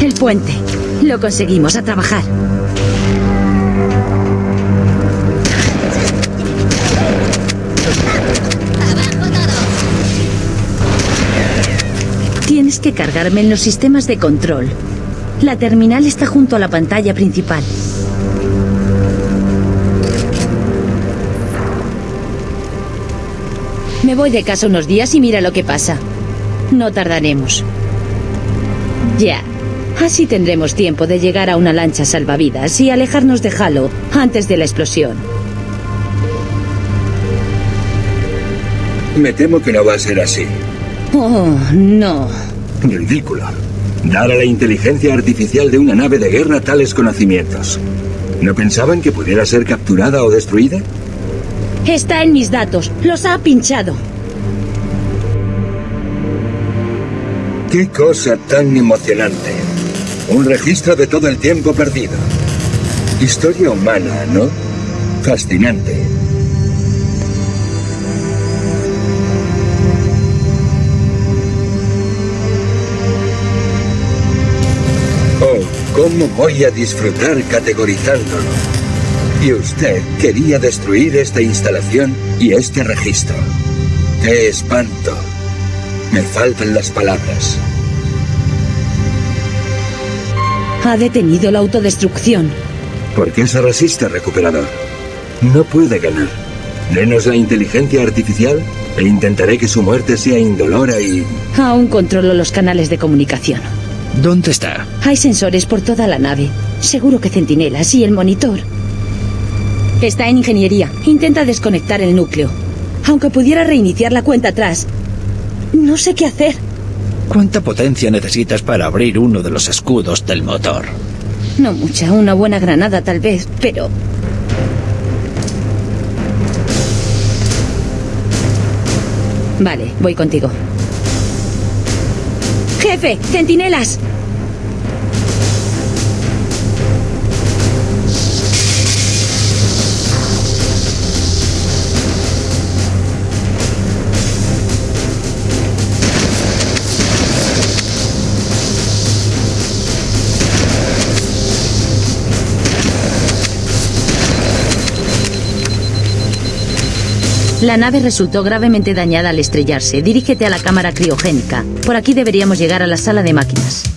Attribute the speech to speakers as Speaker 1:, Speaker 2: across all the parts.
Speaker 1: El puente. Lo conseguimos a trabajar. Tienes que cargarme en los sistemas de control. La terminal está junto a la pantalla principal. Me voy de casa unos días y mira lo que pasa. No tardaremos. Ya. Así tendremos tiempo de llegar a una lancha salvavidas y alejarnos de Halo antes de la explosión.
Speaker 2: Me temo que no va a ser así.
Speaker 1: Oh, no.
Speaker 2: Ridículo. Dar a la inteligencia artificial de una nave de guerra tales conocimientos. ¿No pensaban que pudiera ser capturada o destruida?
Speaker 1: Está en mis datos. Los ha pinchado.
Speaker 2: Qué cosa tan emocionante. Un registro de todo el tiempo perdido. Historia humana, ¿no? Fascinante. Oh, ¿cómo voy a disfrutar categorizándolo? Y usted quería destruir esta instalación y este registro. ¡Qué espanto! Me faltan las palabras.
Speaker 1: Ha detenido la autodestrucción.
Speaker 2: ¿Por qué se resiste, recuperador? No puede ganar. Denos la inteligencia artificial e intentaré que su muerte sea indolora y...
Speaker 1: Aún controlo los canales de comunicación.
Speaker 3: ¿Dónde está?
Speaker 1: Hay sensores por toda la nave. Seguro que centinelas y el monitor. Está en ingeniería. Intenta desconectar el núcleo. Aunque pudiera reiniciar la cuenta atrás. No sé qué hacer.
Speaker 3: ¿Cuánta potencia necesitas para abrir uno de los escudos del motor?
Speaker 1: No mucha, una buena granada tal vez, pero... Vale, voy contigo. Jefe, centinelas. La nave resultó gravemente dañada al estrellarse. Dirígete a la cámara criogénica. Por aquí deberíamos llegar a la sala de máquinas.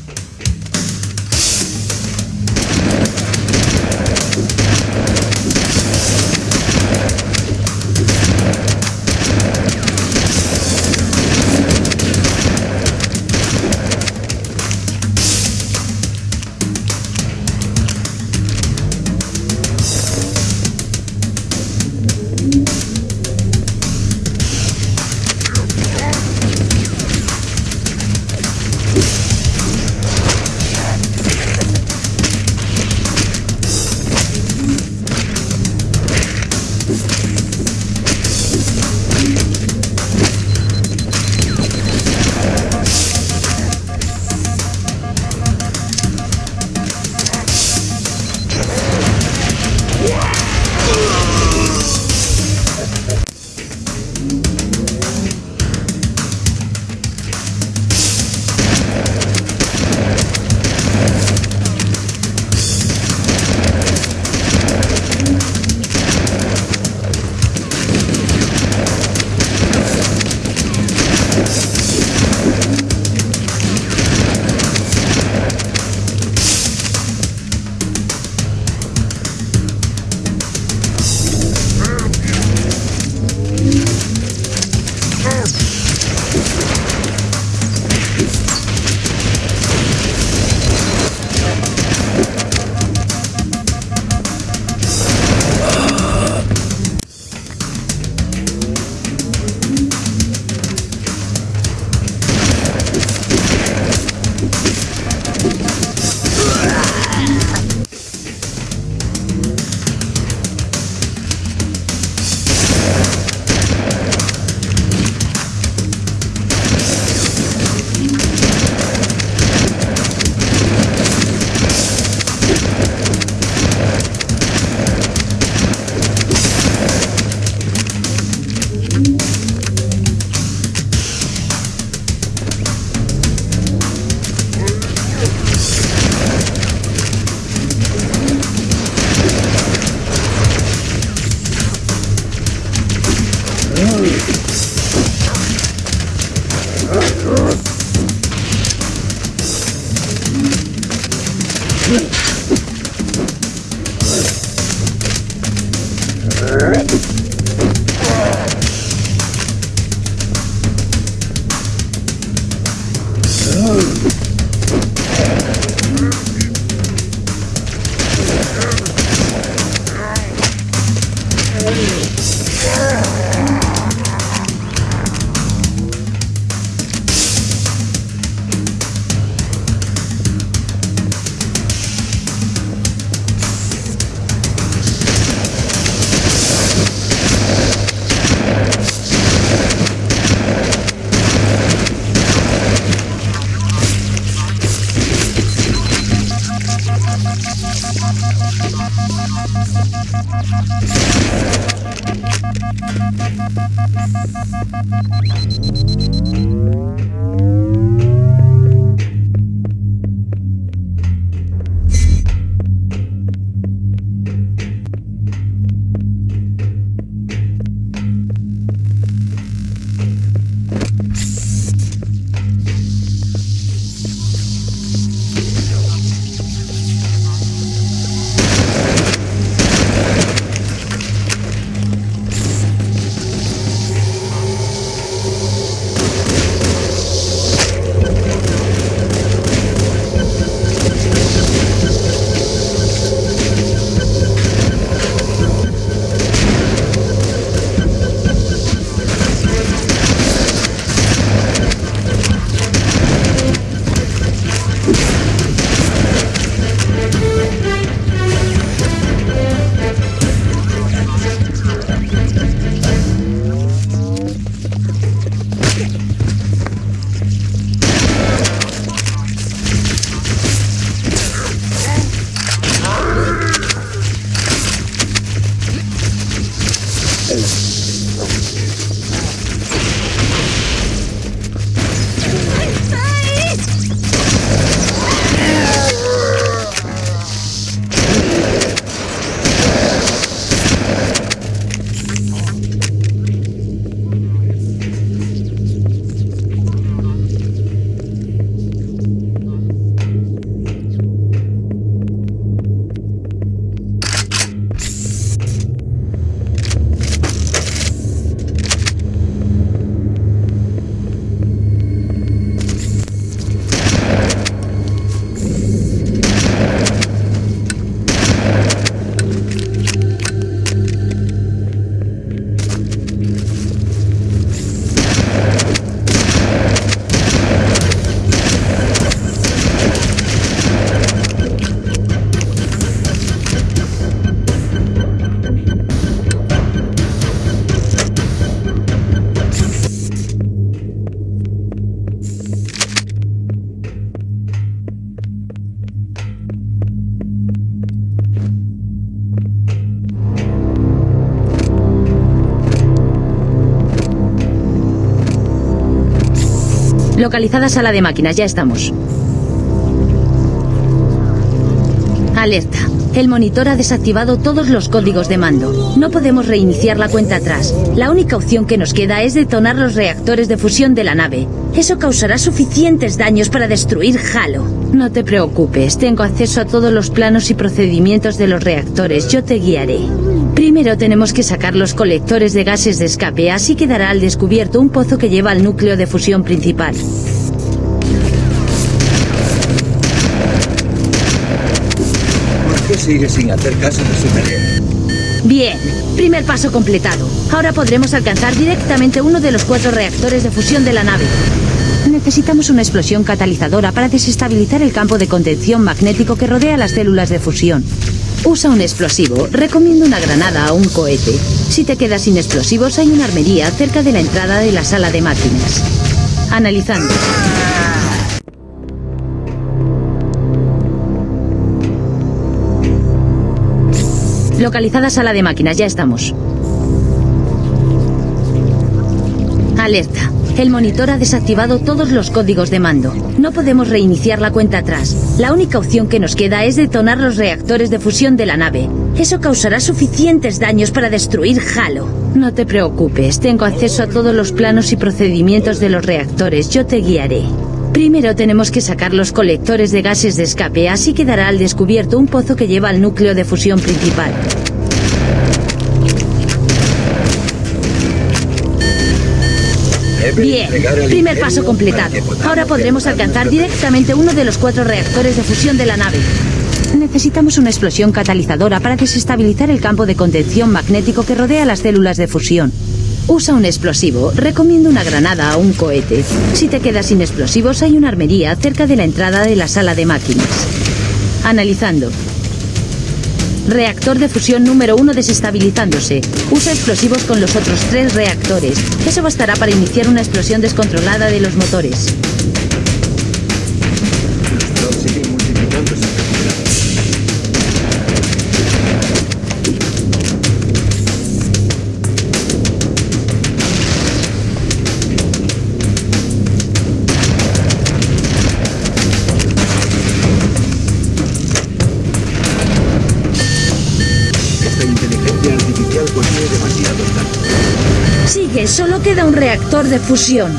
Speaker 1: Localizada sala de máquinas, ya estamos. Alerta. El monitor ha desactivado todos los códigos de mando. No podemos reiniciar la cuenta atrás. La única opción que nos queda es detonar los reactores de fusión de la nave. Eso causará suficientes daños para destruir Halo. No te preocupes, tengo acceso a todos los planos y procedimientos de los reactores. Yo te guiaré. Primero tenemos que sacar los colectores de gases de escape, así quedará al descubierto un pozo que lleva al núcleo de fusión principal.
Speaker 2: ¿Por qué sigue sin hacer caso de su tarea?
Speaker 1: Bien, primer paso completado. Ahora podremos alcanzar directamente uno de los cuatro reactores de fusión de la nave. Necesitamos una explosión catalizadora para desestabilizar el campo de contención magnético que rodea las células de fusión. Usa un explosivo. Recomiendo una granada o un cohete. Si te quedas sin explosivos, hay una armería cerca de la entrada de la sala de máquinas. Analizando. Localizada sala de máquinas, ya estamos. Alerta. El monitor ha desactivado todos los códigos de mando. No podemos reiniciar la cuenta atrás. La única opción que nos queda es detonar los reactores de fusión de la nave. Eso causará suficientes daños para destruir Halo. No te preocupes, tengo acceso a todos los planos y procedimientos de los reactores. Yo te guiaré. Primero tenemos que sacar los colectores de gases de escape, así quedará al descubierto un pozo que lleva al núcleo de fusión principal. Bien, primer paso completado. Ahora podremos alcanzar directamente uno de los cuatro reactores de fusión de la nave. Necesitamos una explosión catalizadora para desestabilizar el campo de contención magnético que rodea las células de fusión. Usa un explosivo. Recomiendo una granada o un cohete. Si te quedas sin explosivos, hay una armería cerca de la entrada de la sala de máquinas. Analizando. Reactor de fusión número uno desestabilizándose. Usa explosivos con los otros tres reactores. Eso bastará para iniciar una explosión descontrolada de los motores. Solo queda un reactor de fusión.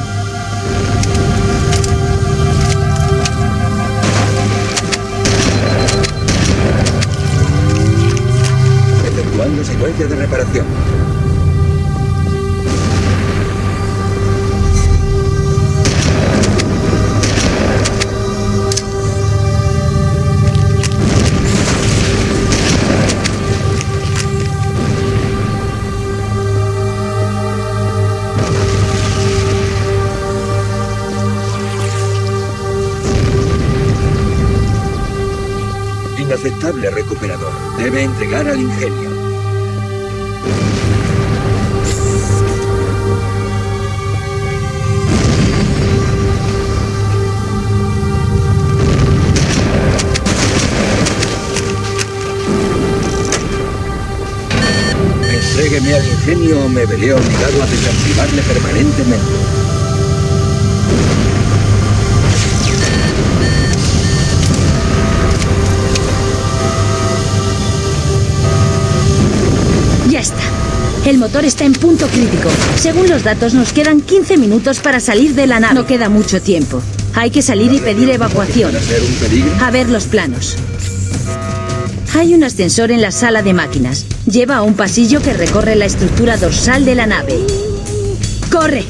Speaker 2: Efectuando secuencia de reparación. Debe entregar al ingenio. Entrégueme al ingenio o me veré obligado a desactivarle permanentemente.
Speaker 1: El motor está en punto crítico. Según los datos, nos quedan 15 minutos para salir de la nave. No queda mucho tiempo. Hay que salir y pedir evacuación. A ver los planos. Hay un ascensor en la sala de máquinas. Lleva a un pasillo que recorre la estructura dorsal de la nave. ¡Corre!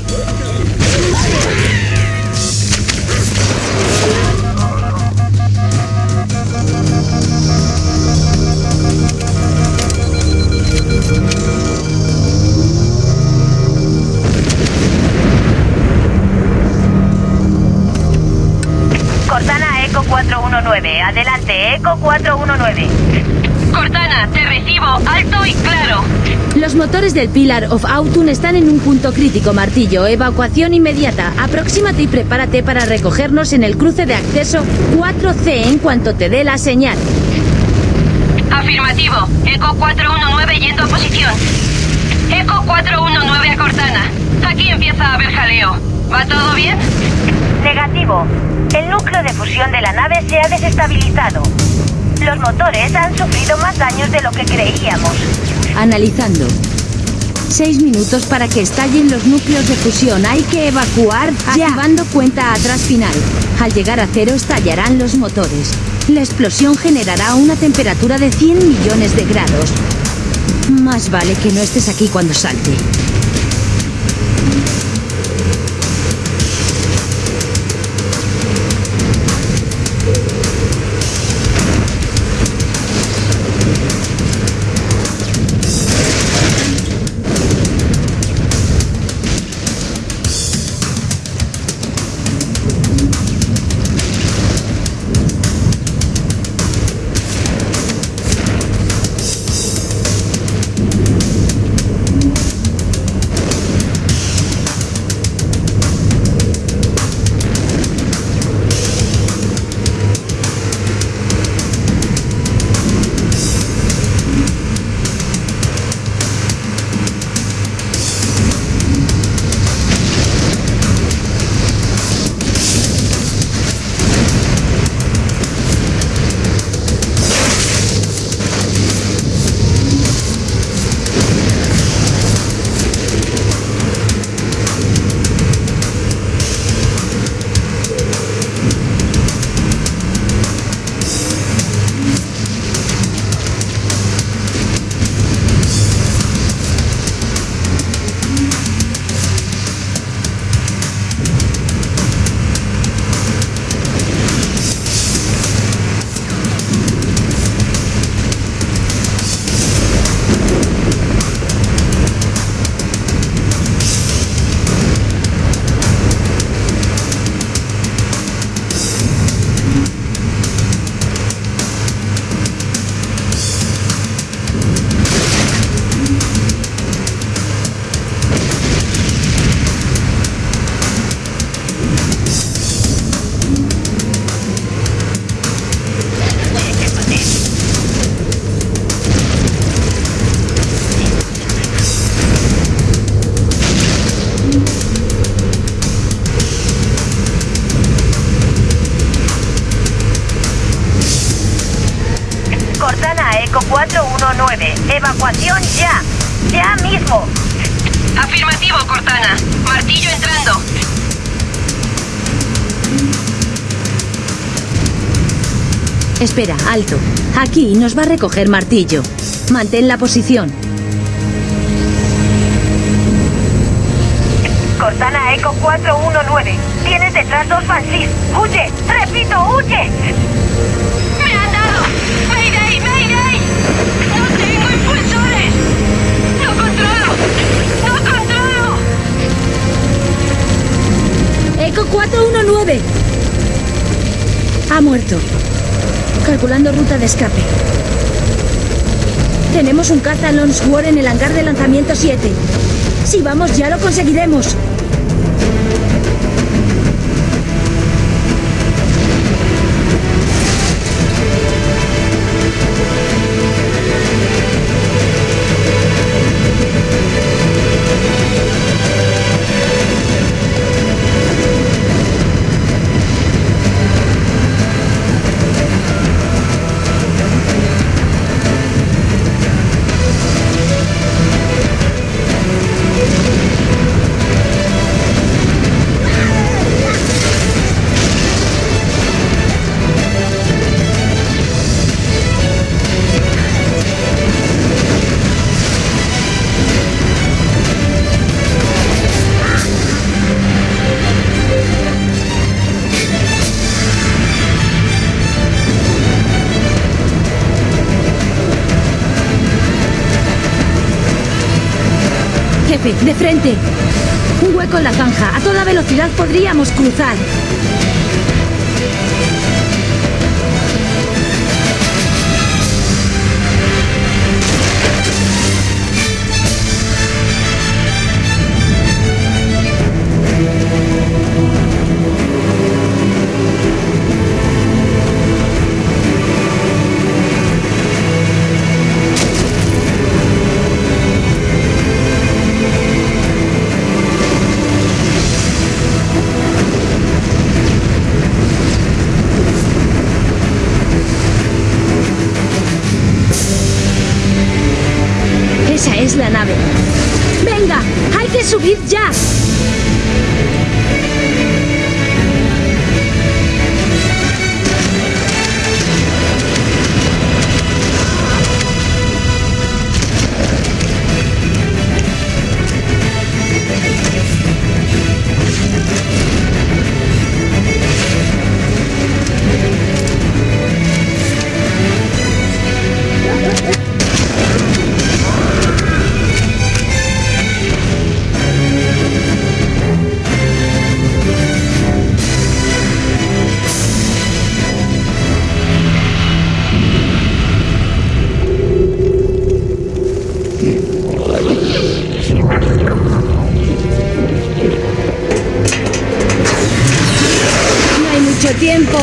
Speaker 4: 419. Adelante, Eco 419.
Speaker 5: Cortana, te recibo alto y claro.
Speaker 1: Los motores del Pillar of Autun están en un punto crítico, Martillo. Evacuación inmediata. Aproxímate y prepárate para recogernos en el cruce de acceso 4C en cuanto te dé la señal.
Speaker 5: Afirmativo. Eco 419 yendo a posición. Eco 419 a Cortana. Aquí empieza a haber jaleo. ¿Va todo bien?
Speaker 4: Negativo. El núcleo de fusión de la nave se ha desestabilizado. Los motores han sufrido más daños de lo que creíamos.
Speaker 1: Analizando. Seis minutos para que estallen los núcleos de fusión. Hay que evacuar ya. Activando cuenta atrás final. Al llegar a cero estallarán los motores. La explosión generará una temperatura de 100 millones de grados. Más vale que no estés aquí cuando salte. Espera, alto. Aquí nos va a recoger martillo. Mantén la posición.
Speaker 4: Cortana Eco 419. Tienes detrás dos Banshees. ¡Huye! ¡Repito, huye!
Speaker 5: ¡Me han dado! ¡Mayday, mayday! ¡No tengo impulsores! ¡No controlo! ¡No controlo!
Speaker 1: Eco 419. Ha muerto. Calculando ruta de escape. Tenemos un caza Lone War en el hangar de lanzamiento 7. Si vamos ya lo conseguiremos. De frente. Un hueco en la zanja. A toda velocidad podríamos cruzar. No hay mucho tiempo.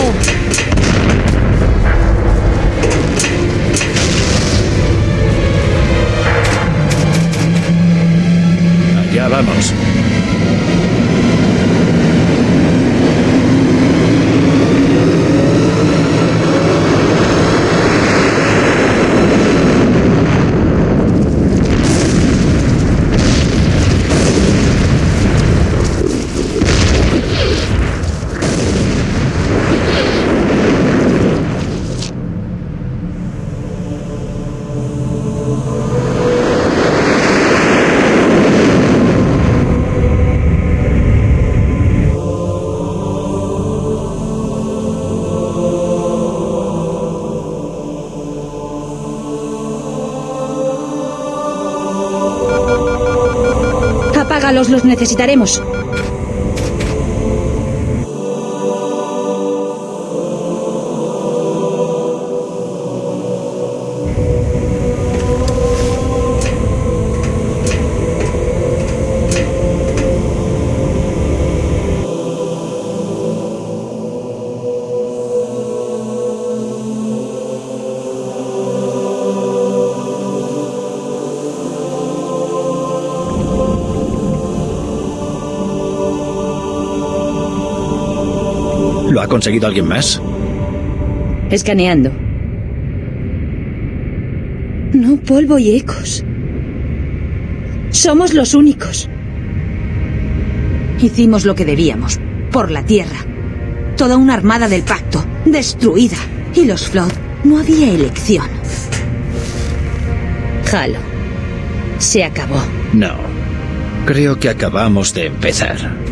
Speaker 1: Los necesitaremos.
Speaker 3: ¿Lo ha conseguido alguien más?
Speaker 1: Escaneando. No polvo y ecos. Somos los únicos. Hicimos lo que debíamos, por la Tierra. Toda una armada del pacto, destruida. Y los Flood, no había elección. Halo, se acabó.
Speaker 3: No. Creo que acabamos de empezar.